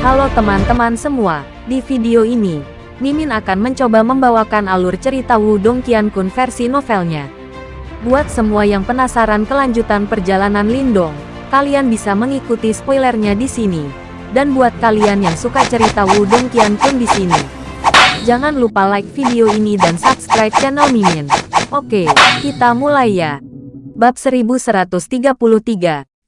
Halo teman-teman semua, di video ini, Mimin akan mencoba membawakan alur cerita Wudong Qiankun versi novelnya. Buat semua yang penasaran kelanjutan perjalanan Lindong, kalian bisa mengikuti spoilernya di sini. Dan buat kalian yang suka cerita Wudong Qiankun di sini, jangan lupa like video ini dan subscribe channel Mimin. Oke, kita mulai ya. Bab 1133,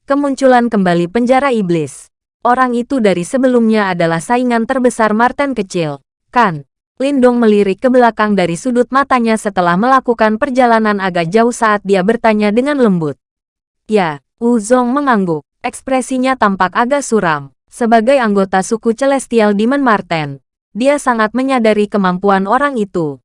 Kemunculan Kembali Penjara Iblis. Orang itu dari sebelumnya adalah saingan terbesar Martin kecil. Kan? Lindong melirik ke belakang dari sudut matanya setelah melakukan perjalanan agak jauh saat dia bertanya dengan lembut. Ya, Wu Zong mengangguk. Ekspresinya tampak agak suram. Sebagai anggota suku Celestial Demon Marten, dia sangat menyadari kemampuan orang itu.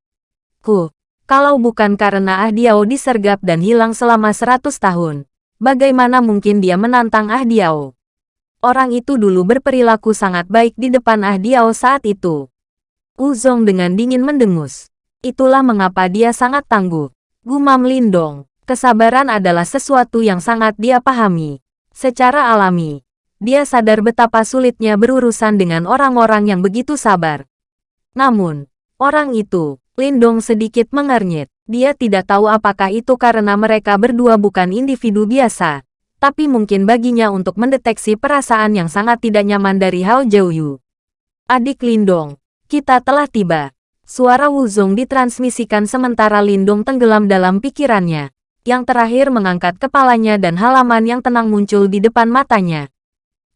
Ku, kalau bukan karena Ah Diao disergap dan hilang selama seratus tahun, bagaimana mungkin dia menantang Ah Diao? Orang itu dulu berperilaku sangat baik di depan Ah Diao saat itu. Uzong dengan dingin mendengus. Itulah mengapa dia sangat tangguh. Gumam Lindong, kesabaran adalah sesuatu yang sangat dia pahami. Secara alami, dia sadar betapa sulitnya berurusan dengan orang-orang yang begitu sabar. Namun, orang itu, Lindong sedikit mengernyit. Dia tidak tahu apakah itu karena mereka berdua bukan individu biasa, tapi mungkin baginya untuk mendeteksi perasaan yang sangat tidak nyaman dari Hao Jiuyu. Adik Lindong, kita telah tiba. Suara Wuzong ditransmisikan sementara Lindung tenggelam dalam pikirannya. Yang terakhir mengangkat kepalanya dan halaman yang tenang muncul di depan matanya.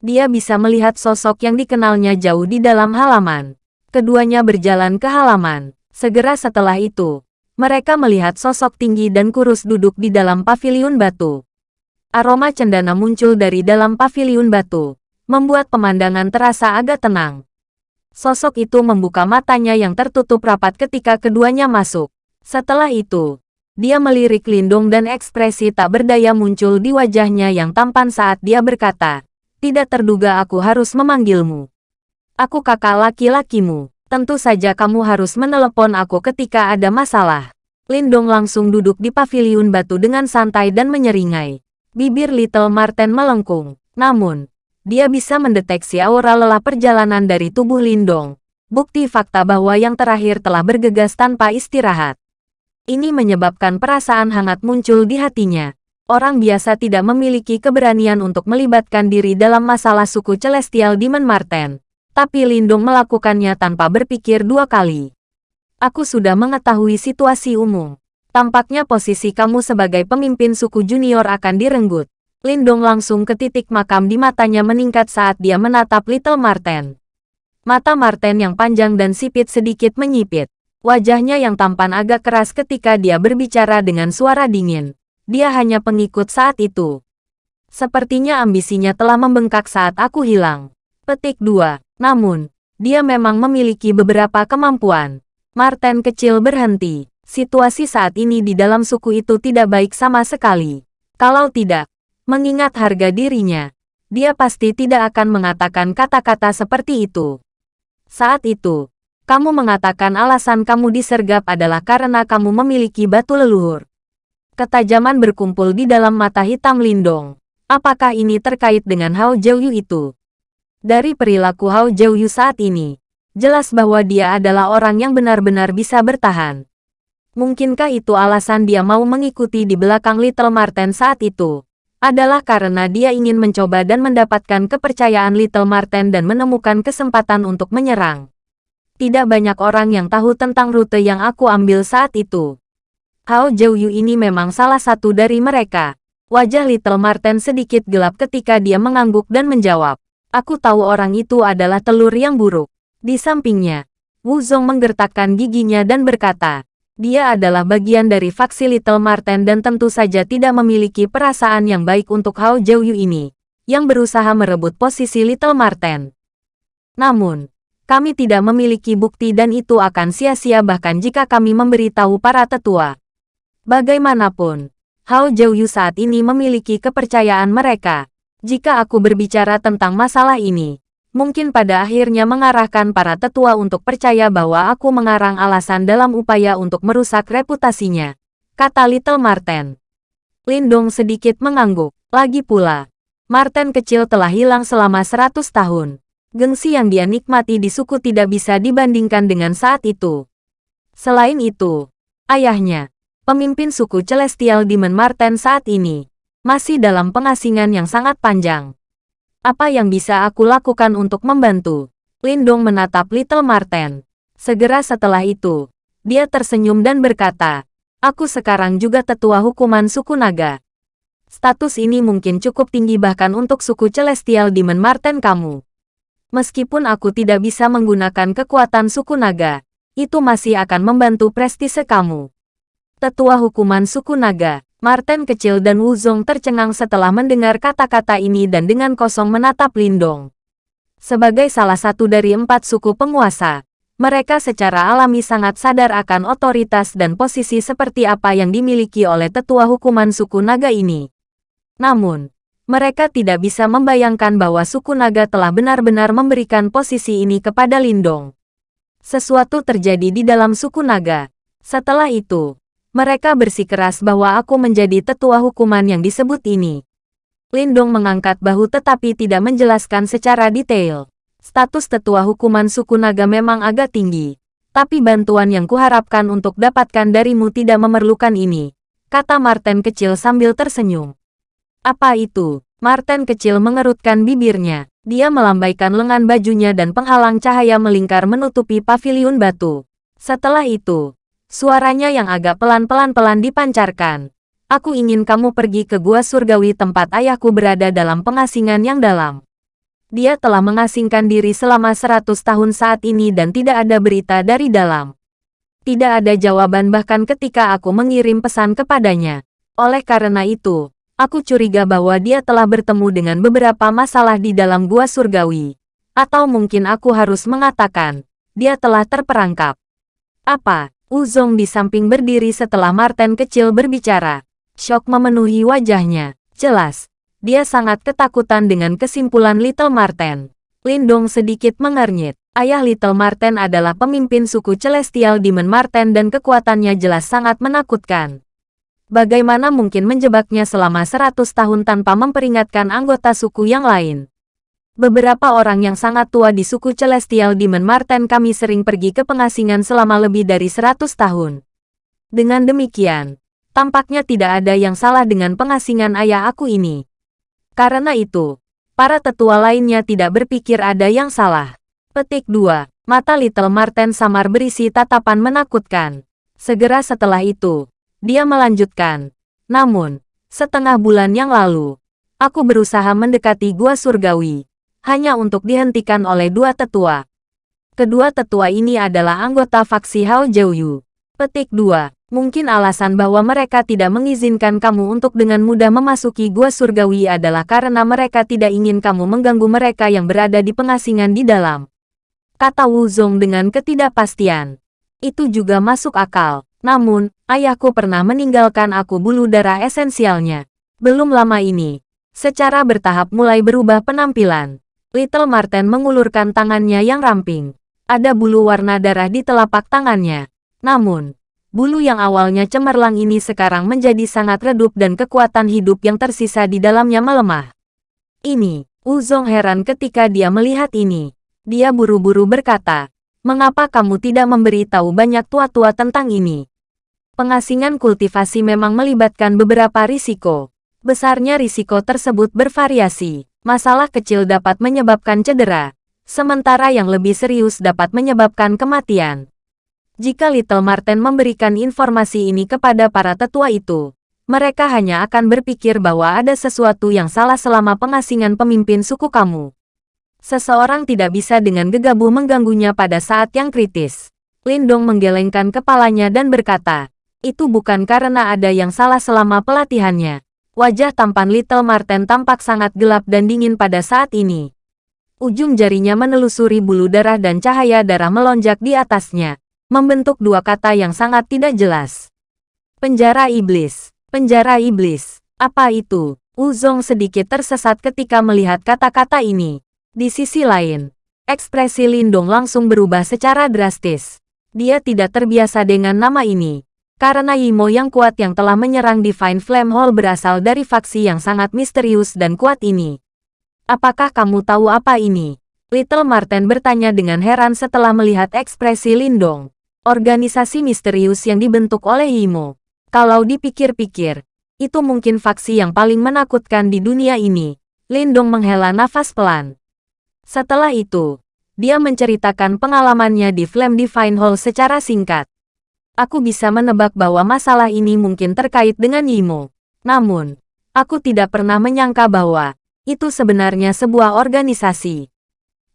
Dia bisa melihat sosok yang dikenalnya jauh di dalam halaman. Keduanya berjalan ke halaman. Segera setelah itu, mereka melihat sosok tinggi dan kurus duduk di dalam paviliun batu. Aroma cendana muncul dari dalam paviliun batu, membuat pemandangan terasa agak tenang. Sosok itu membuka matanya yang tertutup rapat ketika keduanya masuk. Setelah itu, dia melirik Lindung dan ekspresi tak berdaya muncul di wajahnya yang tampan saat dia berkata, Tidak terduga aku harus memanggilmu. Aku kakak laki-lakimu. Tentu saja kamu harus menelepon aku ketika ada masalah. Lindong langsung duduk di paviliun batu dengan santai dan menyeringai. Bibir Little Marten melengkung. Namun, dia bisa mendeteksi aura lelah perjalanan dari tubuh Lindong. Bukti fakta bahwa yang terakhir telah bergegas tanpa istirahat. Ini menyebabkan perasaan hangat muncul di hatinya. Orang biasa tidak memiliki keberanian untuk melibatkan diri dalam masalah suku Celestial Demon Marten. Tapi Lindong melakukannya tanpa berpikir dua kali. Aku sudah mengetahui situasi umum. Tampaknya posisi kamu sebagai pemimpin suku junior akan direnggut. Lindong langsung ke titik makam di matanya meningkat saat dia menatap Little Marten. Mata Marten yang panjang dan sipit sedikit menyipit. Wajahnya yang tampan agak keras ketika dia berbicara dengan suara dingin. Dia hanya pengikut saat itu. Sepertinya ambisinya telah membengkak saat aku hilang. Petik 2. Namun, dia memang memiliki beberapa kemampuan. Marten kecil berhenti. Situasi saat ini di dalam suku itu tidak baik sama sekali. Kalau tidak, Mengingat harga dirinya, dia pasti tidak akan mengatakan kata-kata seperti itu. Saat itu, kamu mengatakan alasan kamu disergap adalah karena kamu memiliki batu leluhur. Ketajaman berkumpul di dalam mata hitam Lindong. Apakah ini terkait dengan Hao Jiuyu itu? Dari perilaku Hao Jiuyu saat ini, jelas bahwa dia adalah orang yang benar-benar bisa bertahan. Mungkinkah itu alasan dia mau mengikuti di belakang Little Marten saat itu? adalah karena dia ingin mencoba dan mendapatkan kepercayaan Little Marten dan menemukan kesempatan untuk menyerang. Tidak banyak orang yang tahu tentang rute yang aku ambil saat itu. Hao Jiuyu ini memang salah satu dari mereka. Wajah Little Marten sedikit gelap ketika dia mengangguk dan menjawab. Aku tahu orang itu adalah telur yang buruk. Di sampingnya, Wu Zong menggertakkan giginya dan berkata, dia adalah bagian dari faksi Little Marten dan tentu saja tidak memiliki perasaan yang baik untuk Hao Jiuyu ini, yang berusaha merebut posisi Little Marten. Namun, kami tidak memiliki bukti dan itu akan sia-sia bahkan jika kami memberitahu para tetua. Bagaimanapun, Hao Jiuyu saat ini memiliki kepercayaan mereka. Jika aku berbicara tentang masalah ini, mungkin pada akhirnya mengarahkan para tetua untuk percaya bahwa aku mengarang alasan dalam upaya untuk merusak reputasinya, kata Little Marten. Lindong sedikit mengangguk. Lagi pula, Marten kecil telah hilang selama 100 tahun. Gengsi yang dia nikmati di suku tidak bisa dibandingkan dengan saat itu. Selain itu, ayahnya, pemimpin suku Celestial Demon Marten saat ini, masih dalam pengasingan yang sangat panjang. Apa yang bisa aku lakukan untuk membantu? Lindong menatap Little Marten. Segera setelah itu, dia tersenyum dan berkata, Aku sekarang juga tetua hukuman suku naga. Status ini mungkin cukup tinggi bahkan untuk suku Celestial Demon Marten kamu. Meskipun aku tidak bisa menggunakan kekuatan suku naga, itu masih akan membantu prestise kamu. Tetua hukuman suku naga, Marten kecil dan Wuzong tercengang setelah mendengar kata-kata ini dan dengan kosong menatap Lindong. Sebagai salah satu dari empat suku penguasa, mereka secara alami sangat sadar akan otoritas dan posisi seperti apa yang dimiliki oleh tetua hukuman suku naga ini. Namun, mereka tidak bisa membayangkan bahwa suku naga telah benar-benar memberikan posisi ini kepada Lindong. Sesuatu terjadi di dalam suku naga. Setelah itu, mereka bersikeras bahwa aku menjadi tetua hukuman yang disebut ini. Lindong mengangkat bahu tetapi tidak menjelaskan secara detail. Status tetua hukuman suku naga memang agak tinggi. Tapi bantuan yang kuharapkan untuk dapatkan darimu tidak memerlukan ini. Kata Martin kecil sambil tersenyum. Apa itu? Martin kecil mengerutkan bibirnya. Dia melambaikan lengan bajunya dan penghalang cahaya melingkar menutupi paviliun batu. Setelah itu, Suaranya yang agak pelan-pelan-pelan dipancarkan. Aku ingin kamu pergi ke gua surgawi tempat ayahku berada dalam pengasingan yang dalam. Dia telah mengasingkan diri selama seratus tahun saat ini dan tidak ada berita dari dalam. Tidak ada jawaban bahkan ketika aku mengirim pesan kepadanya. Oleh karena itu, aku curiga bahwa dia telah bertemu dengan beberapa masalah di dalam gua surgawi. Atau mungkin aku harus mengatakan, dia telah terperangkap. Apa? Uzong di samping berdiri setelah Martin kecil berbicara. Shock memenuhi wajahnya. Jelas, dia sangat ketakutan dengan kesimpulan Little Marten. Lindong sedikit mengernyit. Ayah Little Marten adalah pemimpin suku Celestial Demon Marten dan kekuatannya jelas sangat menakutkan. Bagaimana mungkin menjebaknya selama 100 tahun tanpa memperingatkan anggota suku yang lain? Beberapa orang yang sangat tua di suku Celestial Demon Marten kami sering pergi ke pengasingan selama lebih dari 100 tahun. Dengan demikian, tampaknya tidak ada yang salah dengan pengasingan ayah aku ini. Karena itu, para tetua lainnya tidak berpikir ada yang salah. Petik 2. Mata Little Marten samar berisi tatapan menakutkan. Segera setelah itu, dia melanjutkan. Namun, setengah bulan yang lalu, aku berusaha mendekati gua surgawi hanya untuk dihentikan oleh dua tetua. Kedua tetua ini adalah anggota faksi Hao Jiuyu. Petik 2. Mungkin alasan bahwa mereka tidak mengizinkan kamu untuk dengan mudah memasuki gua surgawi adalah karena mereka tidak ingin kamu mengganggu mereka yang berada di pengasingan di dalam. Kata Wu Zong dengan ketidakpastian. Itu juga masuk akal. Namun, ayahku pernah meninggalkan aku bulu darah esensialnya. Belum lama ini, secara bertahap mulai berubah penampilan. Little Marten mengulurkan tangannya yang ramping. Ada bulu warna darah di telapak tangannya. Namun, bulu yang awalnya cemerlang ini sekarang menjadi sangat redup dan kekuatan hidup yang tersisa di dalamnya melemah. Ini, Uzong heran ketika dia melihat ini. Dia buru-buru berkata, Mengapa kamu tidak memberitahu banyak tua-tua tentang ini? Pengasingan kultivasi memang melibatkan beberapa risiko. Besarnya risiko tersebut bervariasi. Masalah kecil dapat menyebabkan cedera, sementara yang lebih serius dapat menyebabkan kematian. Jika Little Marten memberikan informasi ini kepada para tetua itu, mereka hanya akan berpikir bahwa ada sesuatu yang salah selama pengasingan pemimpin suku kamu. Seseorang tidak bisa dengan gegabah mengganggunya pada saat yang kritis. Lindong menggelengkan kepalanya dan berkata, itu bukan karena ada yang salah selama pelatihannya. Wajah tampan Little Marten tampak sangat gelap dan dingin pada saat ini. Ujung jarinya menelusuri bulu darah dan cahaya darah melonjak di atasnya, membentuk dua kata yang sangat tidak jelas. Penjara Iblis, Penjara Iblis, apa itu? Uzong sedikit tersesat ketika melihat kata-kata ini. Di sisi lain, ekspresi Lindong langsung berubah secara drastis. Dia tidak terbiasa dengan nama ini, karena Yimo yang kuat yang telah menyerang Divine Flame Hall berasal dari faksi yang sangat misterius dan kuat ini. Apakah kamu tahu apa ini? Little Marten bertanya dengan heran setelah melihat ekspresi Lindong. Organisasi misterius yang dibentuk oleh Imo. Kalau dipikir-pikir, itu mungkin faksi yang paling menakutkan di dunia ini. Lindong menghela nafas pelan. Setelah itu, dia menceritakan pengalamannya di Flame Divine Hall secara singkat. Aku bisa menebak bahwa masalah ini mungkin terkait dengan Imo. Namun, aku tidak pernah menyangka bahwa itu sebenarnya sebuah organisasi.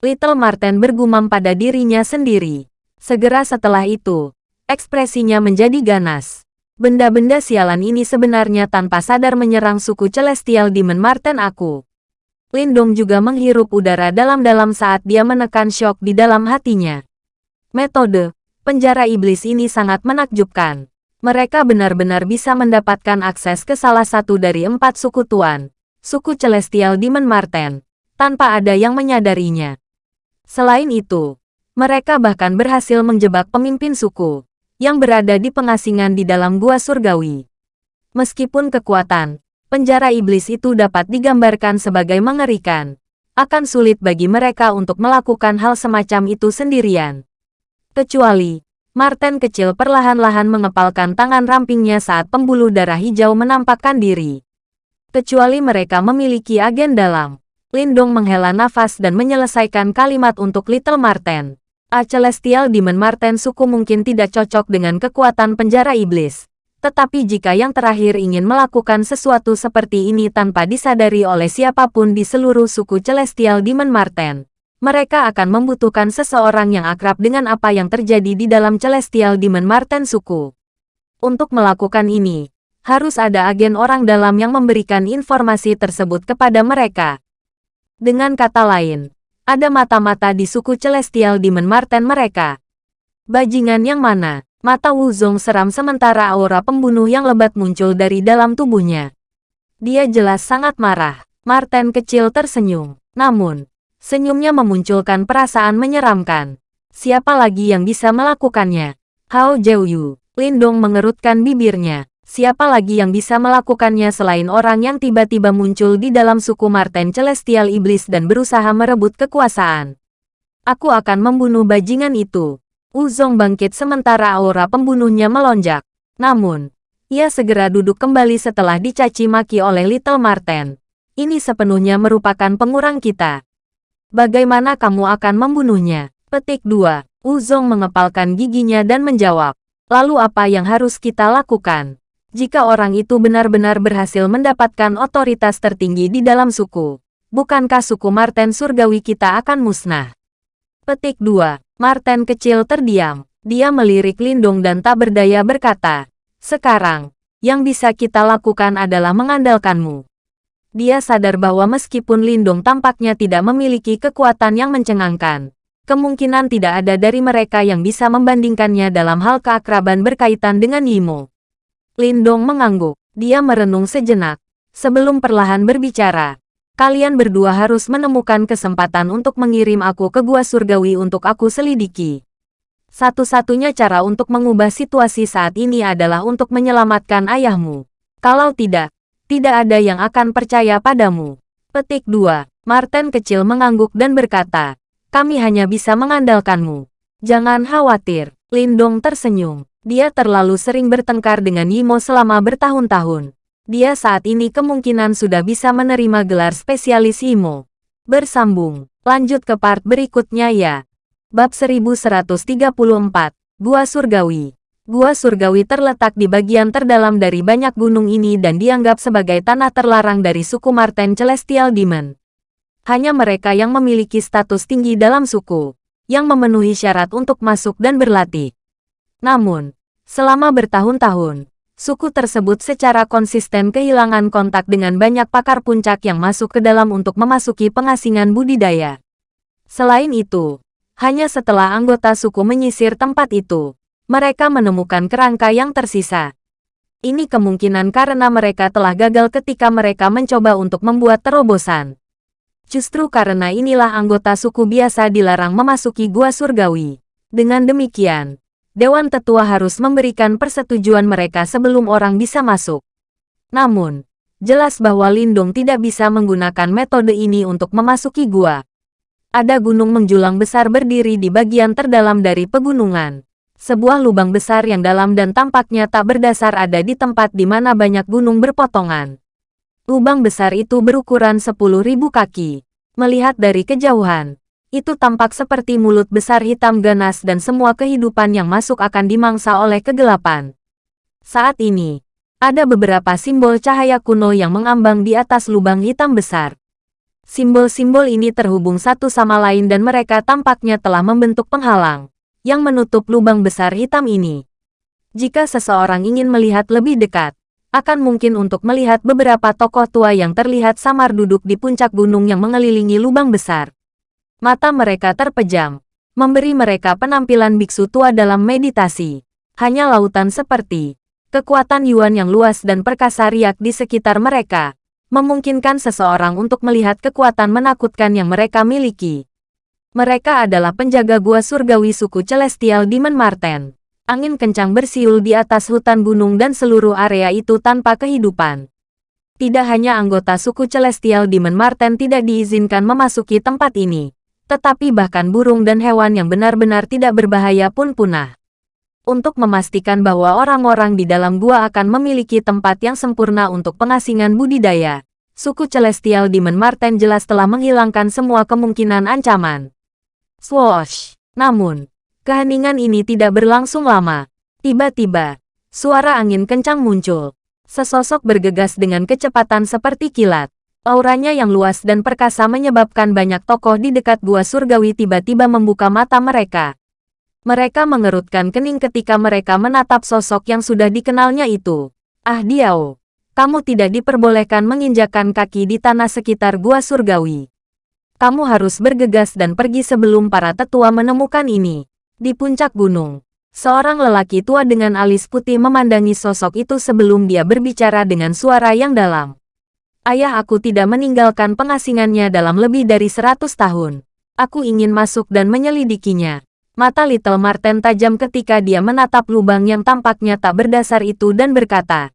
Little Marten bergumam pada dirinya sendiri. Segera setelah itu, ekspresinya menjadi ganas. Benda-benda sialan ini sebenarnya tanpa sadar menyerang suku Celestial Demon Marten aku. Lindong juga menghirup udara dalam-dalam saat dia menekan shock di dalam hatinya. Metode penjara iblis ini sangat menakjubkan. Mereka benar-benar bisa mendapatkan akses ke salah satu dari empat suku tuan, suku Celestial Demon Marten, tanpa ada yang menyadarinya. Selain itu, mereka bahkan berhasil menjebak pemimpin suku yang berada di pengasingan di dalam gua surgawi. Meskipun kekuatan penjara iblis itu dapat digambarkan sebagai mengerikan, akan sulit bagi mereka untuk melakukan hal semacam itu sendirian. Kecuali, Martin kecil perlahan-lahan mengepalkan tangan rampingnya saat pembuluh darah hijau menampakkan diri. Kecuali mereka memiliki agen dalam. Lindong menghela nafas dan menyelesaikan kalimat untuk Little Martin. A Celestial Demon Marten suku mungkin tidak cocok dengan kekuatan penjara iblis. Tetapi jika yang terakhir ingin melakukan sesuatu seperti ini tanpa disadari oleh siapa pun di seluruh suku Celestial Demon Marten, mereka akan membutuhkan seseorang yang akrab dengan apa yang terjadi di dalam Celestial Demon Marten suku. Untuk melakukan ini, harus ada agen orang dalam yang memberikan informasi tersebut kepada mereka. Dengan kata lain, ada mata-mata di suku Celestial Demon Marten mereka. Bajingan yang mana? Mata Wuzong seram sementara aura pembunuh yang lebat muncul dari dalam tubuhnya. Dia jelas sangat marah. Marten kecil tersenyum. Namun, senyumnya memunculkan perasaan menyeramkan. Siapa lagi yang bisa melakukannya? Hao Jiuyu. Lindong mengerutkan bibirnya. Siapa lagi yang bisa melakukannya selain orang yang tiba-tiba muncul di dalam suku Marten Celestial Iblis dan berusaha merebut kekuasaan? Aku akan membunuh bajingan itu. Uzong bangkit sementara aura pembunuhnya melonjak. Namun, ia segera duduk kembali setelah dicaci maki oleh Little Marten. Ini sepenuhnya merupakan pengurang kita. Bagaimana kamu akan membunuhnya? Petik 2. Uzong mengepalkan giginya dan menjawab. Lalu apa yang harus kita lakukan? jika orang itu benar-benar berhasil mendapatkan otoritas tertinggi di dalam suku. Bukankah suku Marten surgawi kita akan musnah? Petik 2. Marten kecil terdiam. Dia melirik Lindung dan tak berdaya berkata, Sekarang, yang bisa kita lakukan adalah mengandalkanmu. Dia sadar bahwa meskipun Lindung tampaknya tidak memiliki kekuatan yang mencengangkan, kemungkinan tidak ada dari mereka yang bisa membandingkannya dalam hal keakraban berkaitan dengan Yimo. Lindong mengangguk. Dia merenung sejenak. Sebelum perlahan berbicara, kalian berdua harus menemukan kesempatan untuk mengirim aku ke gua surgawi untuk aku selidiki. Satu-satunya cara untuk mengubah situasi saat ini adalah untuk menyelamatkan ayahmu. Kalau tidak, tidak ada yang akan percaya padamu. Petik 2. Martin kecil mengangguk dan berkata, kami hanya bisa mengandalkanmu. Jangan khawatir. Lindong tersenyum. Dia terlalu sering bertengkar dengan Yimo selama bertahun-tahun. Dia saat ini kemungkinan sudah bisa menerima gelar spesialis Yimo. Bersambung. Lanjut ke part berikutnya ya. Bab 1134. Gua Surgawi. Gua Surgawi terletak di bagian terdalam dari banyak gunung ini dan dianggap sebagai tanah terlarang dari suku Marten Celestial Demon. Hanya mereka yang memiliki status tinggi dalam suku, yang memenuhi syarat untuk masuk dan berlatih. Namun, Selama bertahun-tahun, suku tersebut secara konsisten kehilangan kontak dengan banyak pakar puncak yang masuk ke dalam untuk memasuki pengasingan budidaya. Selain itu, hanya setelah anggota suku menyisir tempat itu, mereka menemukan kerangka yang tersisa. Ini kemungkinan karena mereka telah gagal ketika mereka mencoba untuk membuat terobosan. Justru karena inilah anggota suku biasa dilarang memasuki gua surgawi. Dengan demikian, Dewan Tetua harus memberikan persetujuan mereka sebelum orang bisa masuk. Namun, jelas bahwa Lindung tidak bisa menggunakan metode ini untuk memasuki gua. Ada gunung menjulang besar berdiri di bagian terdalam dari pegunungan. Sebuah lubang besar yang dalam dan tampaknya tak berdasar ada di tempat di mana banyak gunung berpotongan. Lubang besar itu berukuran 10.000 kaki. Melihat dari kejauhan, itu tampak seperti mulut besar hitam ganas dan semua kehidupan yang masuk akan dimangsa oleh kegelapan. Saat ini, ada beberapa simbol cahaya kuno yang mengambang di atas lubang hitam besar. Simbol-simbol ini terhubung satu sama lain dan mereka tampaknya telah membentuk penghalang yang menutup lubang besar hitam ini. Jika seseorang ingin melihat lebih dekat, akan mungkin untuk melihat beberapa tokoh tua yang terlihat samar duduk di puncak gunung yang mengelilingi lubang besar. Mata mereka terpejam, memberi mereka penampilan biksu tua dalam meditasi. Hanya lautan seperti kekuatan Yuan yang luas dan perkasa riak di sekitar mereka, memungkinkan seseorang untuk melihat kekuatan menakutkan yang mereka miliki. Mereka adalah penjaga gua surgawi suku Celestial Demon Marten. Angin kencang bersiul di atas hutan gunung dan seluruh area itu tanpa kehidupan. Tidak hanya anggota suku Celestial Demon Marten tidak diizinkan memasuki tempat ini, tetapi bahkan burung dan hewan yang benar-benar tidak berbahaya pun punah. Untuk memastikan bahwa orang-orang di dalam gua akan memiliki tempat yang sempurna untuk pengasingan budidaya, suku Celestial Demon Marten jelas telah menghilangkan semua kemungkinan ancaman. Swoosh! Namun, keheningan ini tidak berlangsung lama. Tiba-tiba, suara angin kencang muncul. Sesosok bergegas dengan kecepatan seperti kilat. Auranya yang luas dan perkasa menyebabkan banyak tokoh di dekat gua surgawi tiba-tiba membuka mata mereka. Mereka mengerutkan kening ketika mereka menatap sosok yang sudah dikenalnya itu. Ah Diao, kamu tidak diperbolehkan menginjakan kaki di tanah sekitar gua surgawi. Kamu harus bergegas dan pergi sebelum para tetua menemukan ini. Di puncak gunung, seorang lelaki tua dengan alis putih memandangi sosok itu sebelum dia berbicara dengan suara yang dalam. Ayah aku tidak meninggalkan pengasingannya dalam lebih dari seratus tahun. Aku ingin masuk dan menyelidikinya. Mata Little Marten tajam ketika dia menatap lubang yang tampaknya tak berdasar itu dan berkata,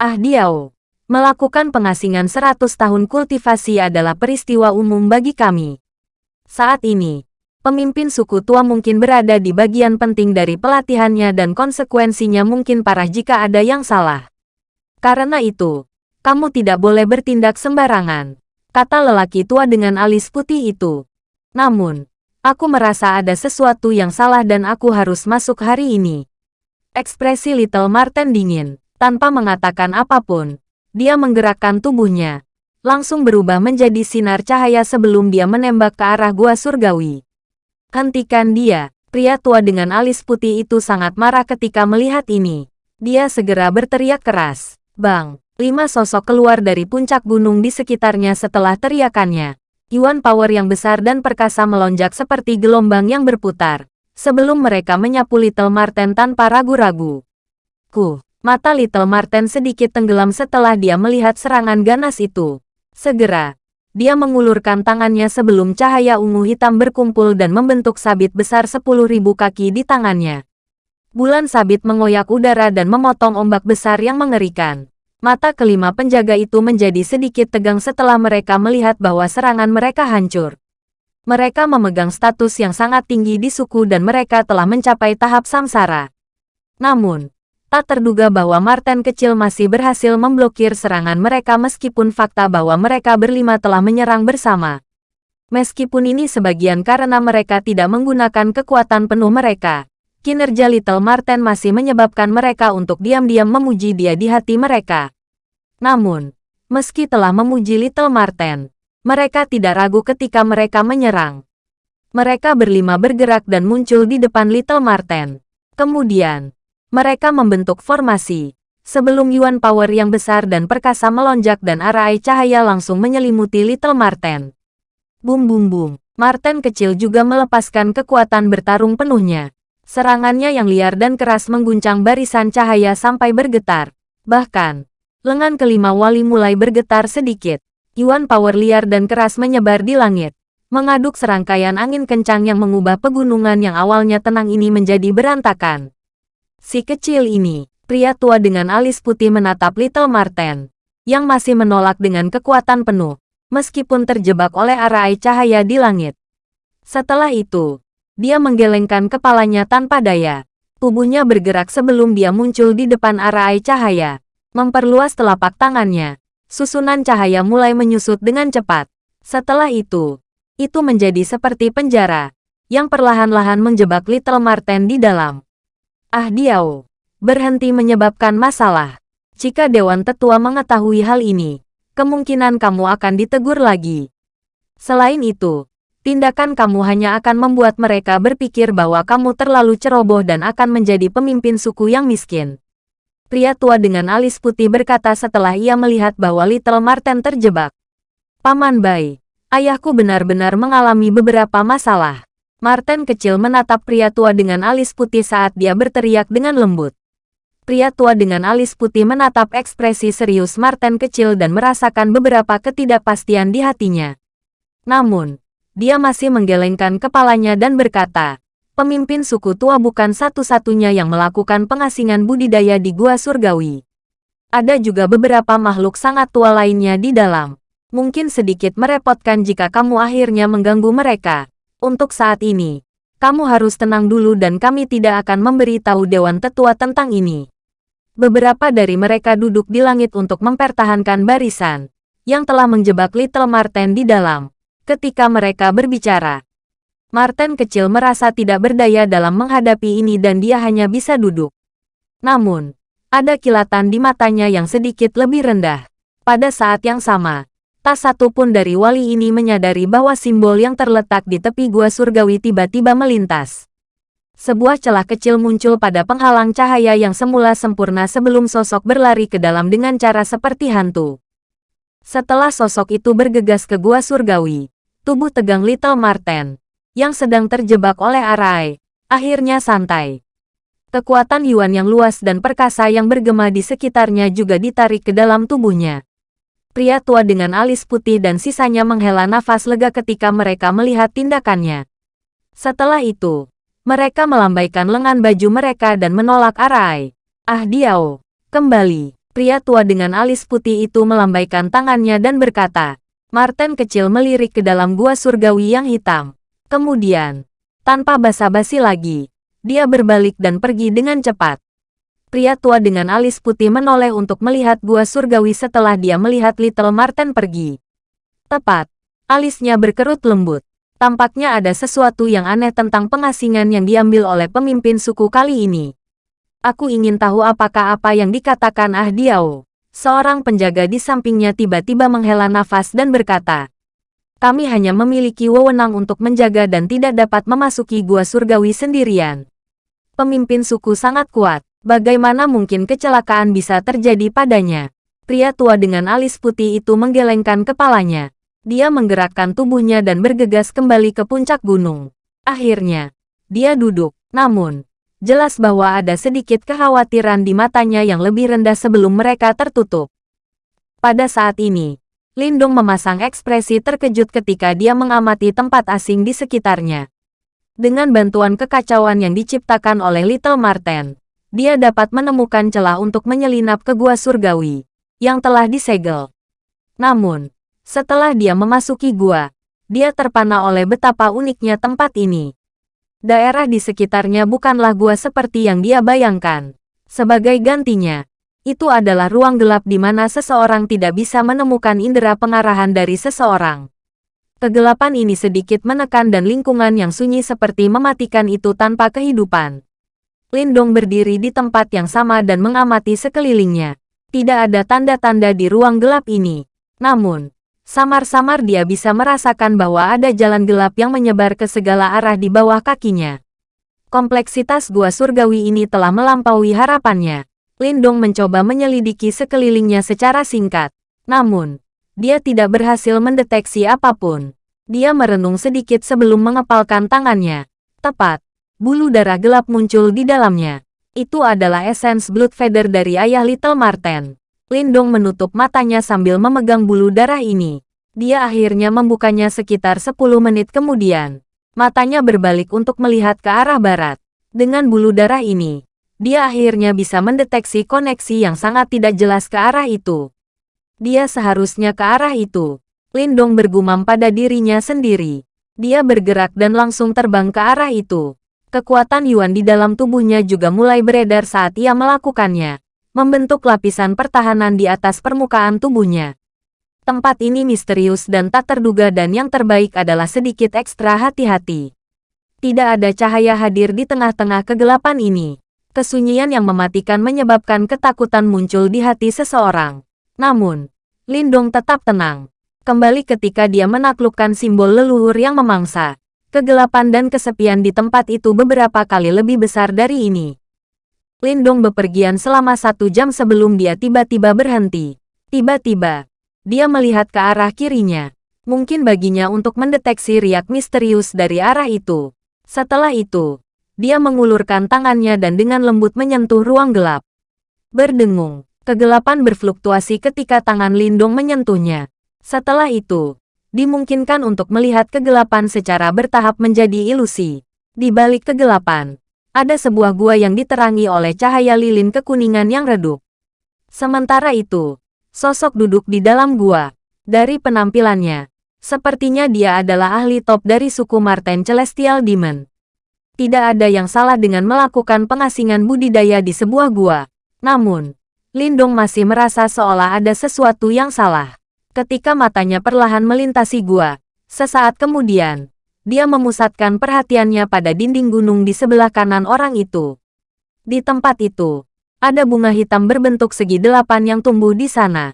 Ah Diao, melakukan pengasingan 100 tahun kultivasi adalah peristiwa umum bagi kami. Saat ini, pemimpin suku tua mungkin berada di bagian penting dari pelatihannya dan konsekuensinya mungkin parah jika ada yang salah. Karena itu, kamu tidak boleh bertindak sembarangan, kata lelaki tua dengan alis putih itu. Namun, Aku merasa ada sesuatu yang salah dan aku harus masuk hari ini. Ekspresi Little Marten dingin, tanpa mengatakan apa pun. Dia menggerakkan tubuhnya, langsung berubah menjadi sinar cahaya sebelum dia menembak ke arah gua surgawi. Hentikan dia, pria tua dengan alis putih itu sangat marah ketika melihat ini. Dia segera berteriak keras. Bang, lima sosok keluar dari puncak gunung di sekitarnya setelah teriakannya. Yuan power yang besar dan perkasa melonjak seperti gelombang yang berputar, sebelum mereka menyapu Little Marten tanpa ragu-ragu. Ku, mata Little Marten sedikit tenggelam setelah dia melihat serangan ganas itu. Segera, dia mengulurkan tangannya sebelum cahaya ungu hitam berkumpul dan membentuk sabit besar 10.000 kaki di tangannya. Bulan sabit mengoyak udara dan memotong ombak besar yang mengerikan. Mata kelima penjaga itu menjadi sedikit tegang setelah mereka melihat bahwa serangan mereka hancur. Mereka memegang status yang sangat tinggi di suku dan mereka telah mencapai tahap samsara. Namun, tak terduga bahwa Martin kecil masih berhasil memblokir serangan mereka meskipun fakta bahwa mereka berlima telah menyerang bersama. Meskipun ini sebagian karena mereka tidak menggunakan kekuatan penuh mereka, kinerja Little Marten masih menyebabkan mereka untuk diam-diam memuji dia di hati mereka. Namun, meski telah memuji Little Marten, mereka tidak ragu ketika mereka menyerang. Mereka berlima bergerak dan muncul di depan Little Marten. Kemudian, mereka membentuk formasi. Sebelum Yuan Power yang besar dan perkasa melonjak dan arai cahaya langsung menyelimuti Little Marten. Bum bum bum, Marten kecil juga melepaskan kekuatan bertarung penuhnya. Serangannya yang liar dan keras mengguncang barisan cahaya sampai bergetar. Bahkan, lengan kelima wali mulai bergetar sedikit. Yuan power liar dan keras menyebar di langit. Mengaduk serangkaian angin kencang yang mengubah pegunungan yang awalnya tenang ini menjadi berantakan. Si kecil ini, pria tua dengan alis putih menatap Little Marten, yang masih menolak dengan kekuatan penuh, meskipun terjebak oleh arai cahaya di langit. Setelah itu, dia menggelengkan kepalanya tanpa daya. Tubuhnya bergerak sebelum dia muncul di depan arai cahaya. Memperluas telapak tangannya. Susunan cahaya mulai menyusut dengan cepat. Setelah itu, itu menjadi seperti penjara, yang perlahan-lahan menjebak Little Marten di dalam. Ah Diao, berhenti menyebabkan masalah. Jika Dewan Tetua mengetahui hal ini, kemungkinan kamu akan ditegur lagi. Selain itu, tindakan kamu hanya akan membuat mereka berpikir bahwa kamu terlalu ceroboh dan akan menjadi pemimpin suku yang miskin. Pria tua dengan alis putih berkata setelah ia melihat bahwa Little Marten terjebak. Paman Bai, ayahku benar-benar mengalami beberapa masalah. Marten kecil menatap pria tua dengan alis putih saat dia berteriak dengan lembut. Pria tua dengan alis putih menatap ekspresi serius Marten kecil dan merasakan beberapa ketidakpastian di hatinya. Namun, dia masih menggelengkan kepalanya dan berkata, pemimpin suku tua bukan satu-satunya yang melakukan pengasingan budidaya di Gua Surgawi. Ada juga beberapa makhluk sangat tua lainnya di dalam. Mungkin sedikit merepotkan jika kamu akhirnya mengganggu mereka. Untuk saat ini, kamu harus tenang dulu dan kami tidak akan memberitahu Dewan Tetua tentang ini. Beberapa dari mereka duduk di langit untuk mempertahankan barisan, yang telah menjebak Little Marten di dalam. Ketika mereka berbicara, Marten kecil merasa tidak berdaya dalam menghadapi ini dan dia hanya bisa duduk. Namun, ada kilatan di matanya yang sedikit lebih rendah. Pada saat yang sama, tak satu pun dari wali ini menyadari bahwa simbol yang terletak di tepi gua surgawi tiba-tiba melintas. Sebuah celah kecil muncul pada penghalang cahaya yang semula sempurna sebelum sosok berlari ke dalam dengan cara seperti hantu. Setelah sosok itu bergegas ke gua surgawi, tubuh tegang Little Marten, yang sedang terjebak oleh Arai, akhirnya santai. Kekuatan Yuan yang luas dan perkasa yang bergema di sekitarnya juga ditarik ke dalam tubuhnya. Pria tua dengan alis putih dan sisanya menghela nafas lega ketika mereka melihat tindakannya. Setelah itu, mereka melambaikan lengan baju mereka dan menolak Arai. Ah Diao, kembali. Pria tua dengan alis putih itu melambaikan tangannya dan berkata, Martin kecil melirik ke dalam gua surgawi yang hitam. Kemudian, tanpa basa-basi lagi, dia berbalik dan pergi dengan cepat. Pria tua dengan alis putih menoleh untuk melihat gua surgawi setelah dia melihat Little Martin pergi. Tepat, alisnya berkerut lembut. Tampaknya ada sesuatu yang aneh tentang pengasingan yang diambil oleh pemimpin suku kali ini. Aku ingin tahu apakah apa yang dikatakan Ah Diao. Seorang penjaga di sampingnya tiba-tiba menghela nafas dan berkata, kami hanya memiliki wewenang untuk menjaga dan tidak dapat memasuki gua surgawi sendirian. Pemimpin suku sangat kuat, bagaimana mungkin kecelakaan bisa terjadi padanya? Pria tua dengan alis putih itu menggelengkan kepalanya. Dia menggerakkan tubuhnya dan bergegas kembali ke puncak gunung. Akhirnya, dia duduk. Namun, jelas bahwa ada sedikit kekhawatiran di matanya yang lebih rendah sebelum mereka tertutup. Pada saat ini, Lindung memasang ekspresi terkejut ketika dia mengamati tempat asing di sekitarnya. Dengan bantuan kekacauan yang diciptakan oleh Little Marten, dia dapat menemukan celah untuk menyelinap ke gua surgawi yang telah disegel. Namun, setelah dia memasuki gua, dia terpana oleh betapa uniknya tempat ini. Daerah di sekitarnya bukanlah gua seperti yang dia bayangkan. Sebagai gantinya, itu adalah ruang gelap di mana seseorang tidak bisa menemukan indera pengarahan dari seseorang. Kegelapan ini sedikit menekan dan lingkungan yang sunyi seperti mematikan itu tanpa kehidupan. Lindong berdiri di tempat yang sama dan mengamati sekelilingnya. Tidak ada tanda-tanda di ruang gelap ini. Namun, Samar-samar dia bisa merasakan bahwa ada jalan gelap yang menyebar ke segala arah di bawah kakinya. Kompleksitas gua surgawi ini telah melampaui harapannya. Lindong mencoba menyelidiki sekelilingnya secara singkat. Namun, dia tidak berhasil mendeteksi apa pun. Dia merenung sedikit sebelum mengepalkan tangannya. Tepat, bulu darah gelap muncul di dalamnya. Itu adalah esens Blood Feather dari ayah Little Marten. Lindong menutup matanya sambil memegang bulu darah ini. Dia akhirnya membukanya sekitar 10 menit kemudian. Matanya berbalik untuk melihat ke arah barat. Dengan bulu darah ini, dia akhirnya bisa mendeteksi koneksi yang sangat tidak jelas ke arah itu. Dia seharusnya ke arah itu. Lindong bergumam pada dirinya sendiri. Dia bergerak dan langsung terbang ke arah itu. Kekuatan Yuan di dalam tubuhnya juga mulai beredar saat ia melakukannya, membentuk lapisan pertahanan di atas permukaan tubuhnya. Tempat ini misterius dan tak terduga dan yang terbaik adalah sedikit ekstra hati-hati. Tidak ada cahaya hadir di tengah-tengah kegelapan ini. Kesunyian yang mematikan menyebabkan ketakutan muncul di hati seseorang. Namun, Lindong tetap tenang. Kembali ketika dia menaklukkan simbol leluhur yang memangsa. Kegelapan dan kesepian di tempat itu beberapa kali lebih besar dari ini. Lindong bepergian selama satu jam sebelum dia tiba-tiba berhenti. Tiba-tiba, dia melihat ke arah kirinya. Mungkin baginya untuk mendeteksi riak misterius dari arah itu. Setelah itu, dia mengulurkan tangannya dan dengan lembut menyentuh ruang gelap. Berdengung, kegelapan berfluktuasi ketika tangan Lindong menyentuhnya. Setelah itu, dimungkinkan untuk melihat kegelapan secara bertahap menjadi ilusi. Di balik kegelapan, ada sebuah gua yang diterangi oleh cahaya lilin kekuningan yang redup. Sementara itu, sosok duduk di dalam gua. Dari penampilannya, sepertinya dia adalah ahli top dari suku Marten Celestial Demon. Tidak ada yang salah dengan melakukan pengasingan budidaya di sebuah gua. Namun, Lindong masih merasa seolah ada sesuatu yang salah. Ketika matanya perlahan melintasi gua, sesaat kemudian, dia memusatkan perhatiannya pada dinding gunung di sebelah kanan orang itu. Di tempat itu, ada bunga hitam berbentuk segi delapan yang tumbuh di sana.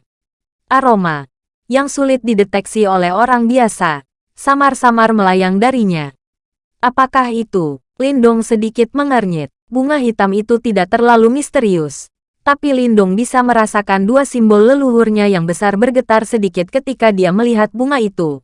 Aroma, yang sulit dideteksi oleh orang biasa, samar-samar melayang darinya. Apakah itu? Lindong sedikit mengernyit. Bunga hitam itu tidak terlalu misterius tapi Lindong bisa merasakan dua simbol leluhurnya yang besar bergetar sedikit ketika dia melihat bunga itu.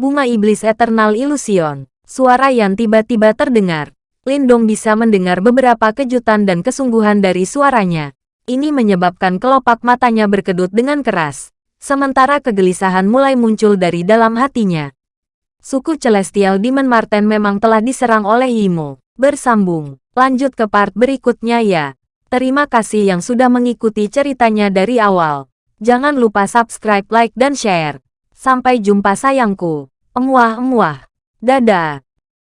Bunga Iblis Eternal Illusion. Suara yang tiba-tiba terdengar. Lindong bisa mendengar beberapa kejutan dan kesungguhan dari suaranya. Ini menyebabkan kelopak matanya berkedut dengan keras. Sementara kegelisahan mulai muncul dari dalam hatinya. Suku Celestial Demon Marten memang telah diserang oleh Yimo. Bersambung. Lanjut ke part berikutnya ya. Terima kasih yang sudah mengikuti ceritanya dari awal. Jangan lupa subscribe, like, dan share. Sampai jumpa sayangku. Emuah-emuah. Dadah.